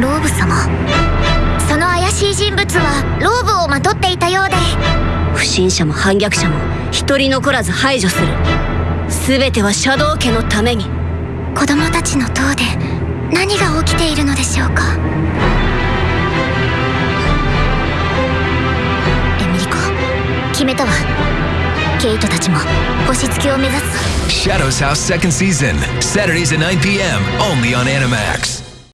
ローブ様。その怪しい人物はローブをまとっていたようで。不審者も反逆者も一人残らず排除する。全てはシャドウ家のために。子供たちの塔で何が起きているのでしょうか。エミリコ決めたわ。ケイトたちも星付きを目指す。Shadows House second season, Saturdays at 9 p.m. only on Animax.